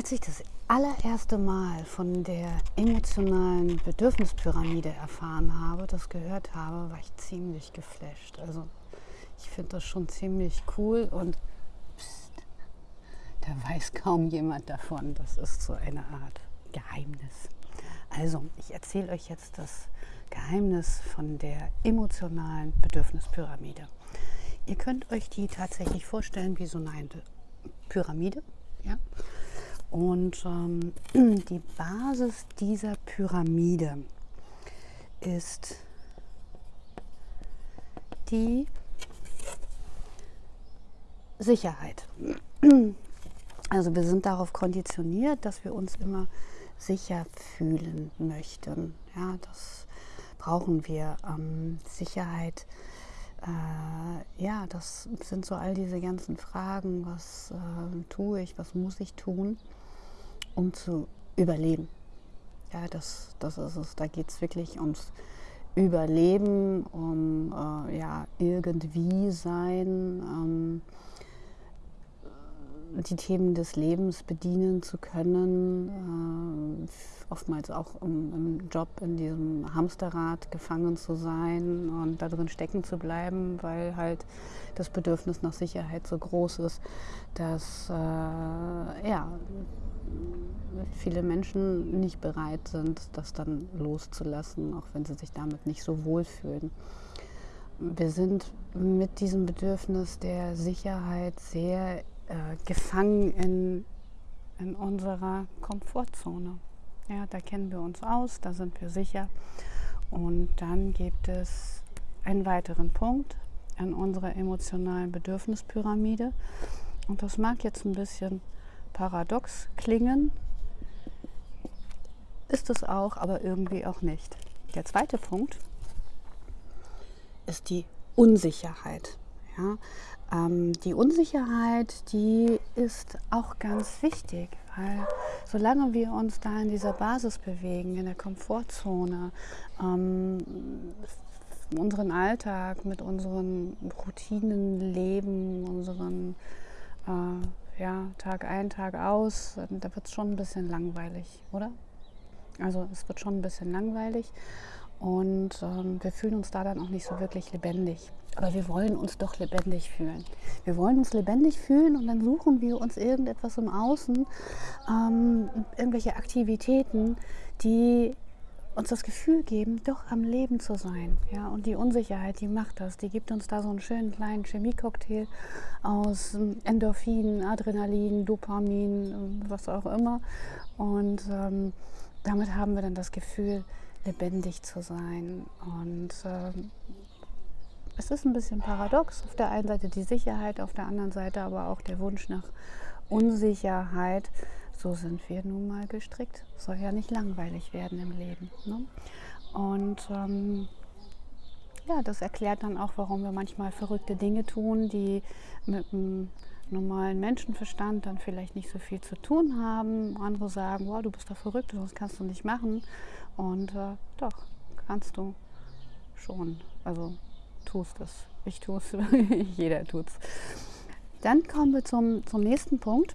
Als ich das allererste Mal von der emotionalen Bedürfnispyramide erfahren habe, das gehört habe, war ich ziemlich geflasht. Also ich finde das schon ziemlich cool und pst, da weiß kaum jemand davon. Das ist so eine Art Geheimnis. Also, ich erzähle euch jetzt das Geheimnis von der emotionalen Bedürfnispyramide. Ihr könnt euch die tatsächlich vorstellen wie so eine Pyramide. Ja? Und ähm, die Basis dieser Pyramide ist die Sicherheit. Also wir sind darauf konditioniert, dass wir uns immer sicher fühlen möchten. Ja, das brauchen wir. Ähm, Sicherheit, äh, ja, das sind so all diese ganzen Fragen, was äh, tue ich, was muss ich tun um zu überleben. Ja, das, das ist es. Da geht es wirklich ums Überleben, um äh, ja, irgendwie sein, ähm, die Themen des Lebens bedienen zu können, äh, oftmals auch im, im, Job in diesem Hamsterrad gefangen zu sein und da drin stecken zu bleiben, weil halt das Bedürfnis nach Sicherheit so groß ist, dass äh, ja, viele Menschen nicht bereit sind, das dann loszulassen, auch wenn sie sich damit nicht so wohlfühlen. Wir sind mit diesem Bedürfnis der Sicherheit sehr äh, gefangen in, in unserer Komfortzone. Ja, da kennen wir uns aus, da sind wir sicher. Und dann gibt es einen weiteren Punkt an unserer emotionalen Bedürfnispyramide. Und das mag jetzt ein bisschen paradox klingen, ist es auch, aber irgendwie auch nicht. Der zweite Punkt ist die Unsicherheit. Ja? Ähm, die Unsicherheit, die ist auch ganz wichtig, weil solange wir uns da in dieser Basis bewegen, in der Komfortzone, ähm, unseren Alltag mit unseren Routinen leben, unseren äh, ja, Tag ein, Tag aus, da wird es schon ein bisschen langweilig, oder? Also es wird schon ein bisschen langweilig und ähm, wir fühlen uns da dann auch nicht so wirklich lebendig. Aber wir wollen uns doch lebendig fühlen. Wir wollen uns lebendig fühlen und dann suchen wir uns irgendetwas im Außen, ähm, irgendwelche Aktivitäten, die uns das Gefühl geben, doch am Leben zu sein. Ja? Und die Unsicherheit, die macht das. Die gibt uns da so einen schönen kleinen Chemiecocktail aus ähm, Endorphin, Adrenalin, Dopamin, ähm, was auch immer. Und ähm, damit haben wir dann das Gefühl, lebendig zu sein. Und äh, es ist ein bisschen paradox. Auf der einen Seite die Sicherheit, auf der anderen Seite aber auch der Wunsch nach Unsicherheit. So sind wir nun mal gestrickt. Soll ja nicht langweilig werden im Leben. Ne? Und ähm, ja, das erklärt dann auch, warum wir manchmal verrückte Dinge tun, die mit einem normalen Menschenverstand dann vielleicht nicht so viel zu tun haben. Andere sagen, wow, du bist da verrückt, sonst kannst du nicht machen. Und äh, doch, kannst du schon. Also tust es. Ich tue es, jeder tut es. Dann kommen wir zum, zum nächsten Punkt.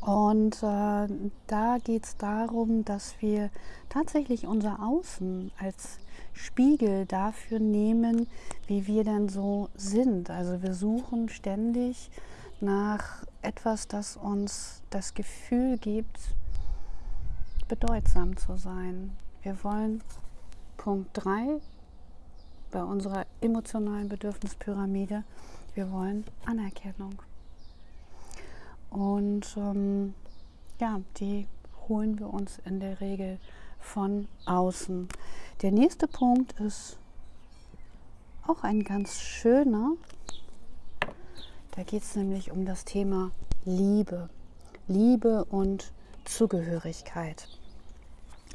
Und äh, da geht es darum, dass wir tatsächlich unser Außen als Spiegel dafür nehmen, wie wir denn so sind. Also wir suchen ständig nach etwas, das uns das Gefühl gibt, bedeutsam zu sein. Wir wollen Punkt 3 bei unserer emotionalen Bedürfnispyramide, wir wollen Anerkennung. Und ähm, ja, die holen wir uns in der Regel von außen. Der nächste Punkt ist auch ein ganz schöner, da geht es nämlich um das Thema Liebe. Liebe und Zugehörigkeit.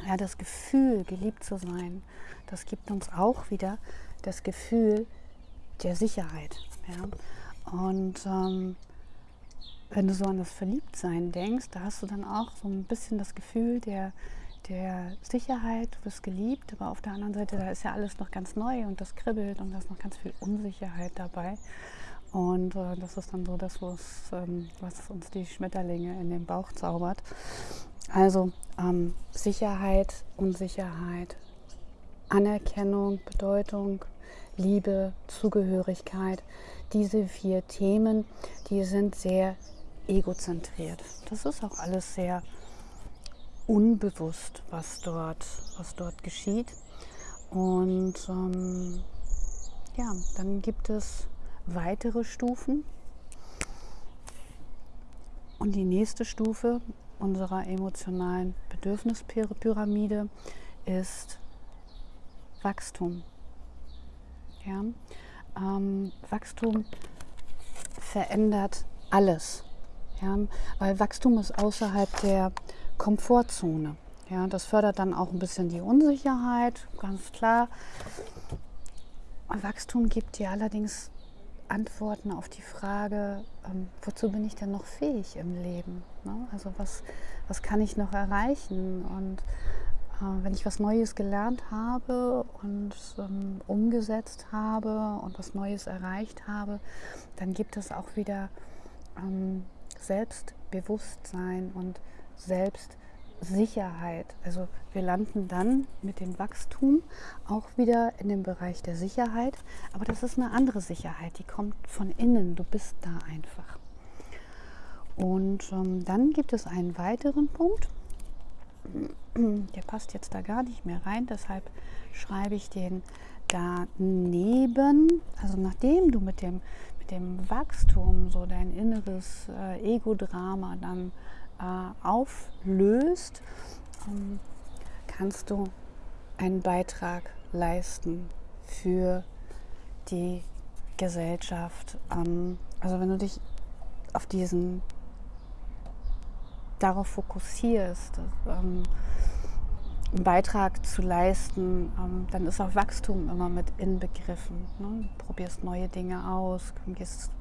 Ja, das Gefühl, geliebt zu sein, das gibt uns auch wieder das Gefühl der Sicherheit. Ja? Und ähm, wenn du so an das Verliebtsein denkst, da hast du dann auch so ein bisschen das Gefühl der, der Sicherheit, du bist geliebt, aber auf der anderen Seite, da ist ja alles noch ganz neu und das kribbelt und da ist noch ganz viel Unsicherheit dabei. Und äh, das ist dann so das, was, ähm, was uns die Schmetterlinge in den Bauch zaubert. Also ähm, Sicherheit, Unsicherheit, Anerkennung, Bedeutung, Liebe, Zugehörigkeit. Diese vier Themen, die sind sehr egozentriert. Das ist auch alles sehr unbewusst, was dort, was dort geschieht. Und ähm, ja, dann gibt es weitere Stufen. Und die nächste Stufe unserer emotionalen Bedürfnispyramide ist Wachstum. Ja? Ähm, Wachstum verändert alles, ja? weil Wachstum ist außerhalb der Komfortzone. Ja? Das fördert dann auch ein bisschen die Unsicherheit, ganz klar. Wachstum gibt dir allerdings Antworten auf die Frage, ähm, wozu bin ich denn noch fähig im Leben? Ne? Also was, was kann ich noch erreichen? Und äh, wenn ich was Neues gelernt habe und ähm, umgesetzt habe und was Neues erreicht habe, dann gibt es auch wieder ähm, Selbstbewusstsein und Selbstsicherheit. Also wir landen dann mit dem Wachstum auch wieder in dem Bereich der Sicherheit, aber das ist eine andere Sicherheit, die kommt von innen, du bist da einfach. Und ähm, dann gibt es einen weiteren Punkt, der passt jetzt da gar nicht mehr rein, deshalb schreibe ich den daneben. Also nachdem du mit dem, mit dem Wachstum so dein inneres äh, Ego-Drama dann äh, auflöst, ähm, kannst du einen Beitrag leisten für die Gesellschaft. Ähm, also wenn du dich auf diesen darauf fokussierst, ähm, einen Beitrag zu leisten, ähm, dann ist auch Wachstum immer mit inbegriffen. Ne? Du probierst neue Dinge aus, gehst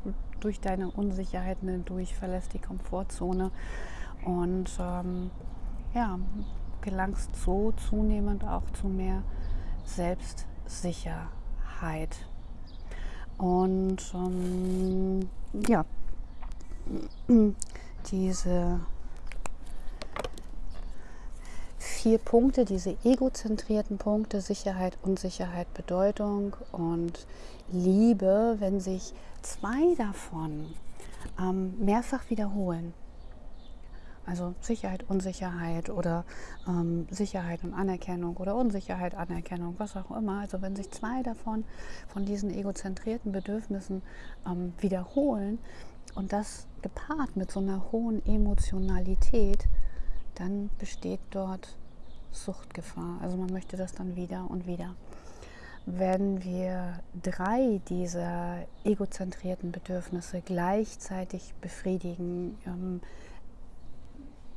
durch deine Unsicherheiten hindurch, verlässt die Komfortzone und ähm, ja, gelangst so zunehmend auch zu mehr Selbstsicherheit. Und ähm, ja, diese vier Punkte, diese egozentrierten Punkte, Sicherheit, Unsicherheit, Bedeutung und Liebe, wenn sich zwei davon ähm, mehrfach wiederholen, also Sicherheit, Unsicherheit oder ähm, Sicherheit und Anerkennung oder Unsicherheit, Anerkennung, was auch immer. Also wenn sich zwei davon von diesen egozentrierten Bedürfnissen ähm, wiederholen und das gepaart mit so einer hohen Emotionalität, dann besteht dort Suchtgefahr. Also man möchte das dann wieder und wieder. Wenn wir drei dieser egozentrierten Bedürfnisse gleichzeitig befriedigen, ähm,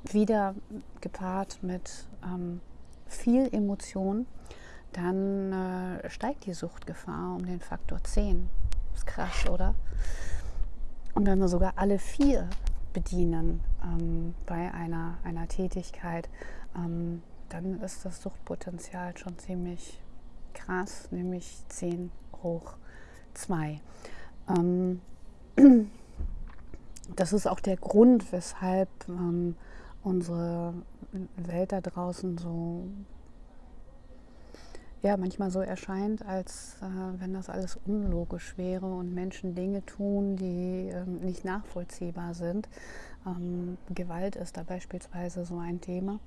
wieder gepaart mit ähm, viel Emotion, dann äh, steigt die Suchtgefahr um den Faktor 10. Ist krass, oder? Und wenn wir sogar alle vier bedienen ähm, bei einer, einer Tätigkeit, ähm, dann ist das Suchtpotenzial schon ziemlich krass, nämlich 10 hoch 2. Ähm, das ist auch der Grund, weshalb ähm, unsere Welt da draußen so ja, manchmal so erscheint, als äh, wenn das alles unlogisch wäre und Menschen Dinge tun, die ähm, nicht nachvollziehbar sind. Ähm, Gewalt ist da beispielsweise so ein Thema.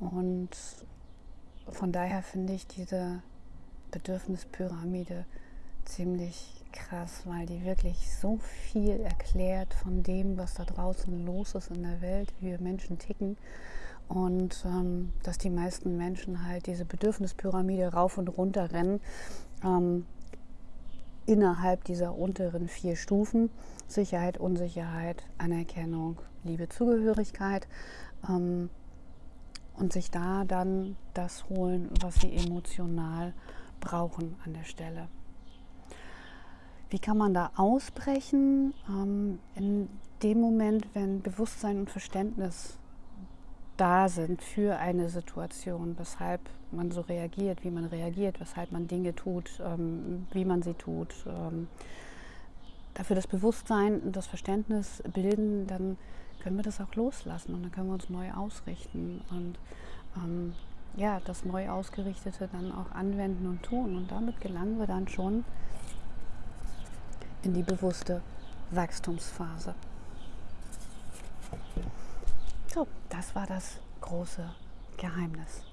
Und von daher finde ich diese Bedürfnispyramide ziemlich krass, weil die wirklich so viel erklärt von dem, was da draußen los ist in der Welt, wie wir Menschen ticken. Und ähm, dass die meisten Menschen halt diese Bedürfnispyramide rauf und runter rennen, ähm, innerhalb dieser unteren vier Stufen, Sicherheit, Unsicherheit, Anerkennung, Liebe, Zugehörigkeit. Ähm, und sich da dann das holen, was sie emotional brauchen an der Stelle. Wie kann man da ausbrechen? Ähm, in dem Moment, wenn Bewusstsein und Verständnis da sind für eine Situation, weshalb man so reagiert, wie man reagiert, weshalb man Dinge tut, ähm, wie man sie tut. Ähm, dafür das Bewusstsein und das Verständnis bilden, dann können wir das auch loslassen und dann können wir uns neu ausrichten und ähm, ja, das neu ausgerichtete dann auch anwenden und tun. Und damit gelangen wir dann schon in die bewusste Wachstumsphase. So, das war das große Geheimnis.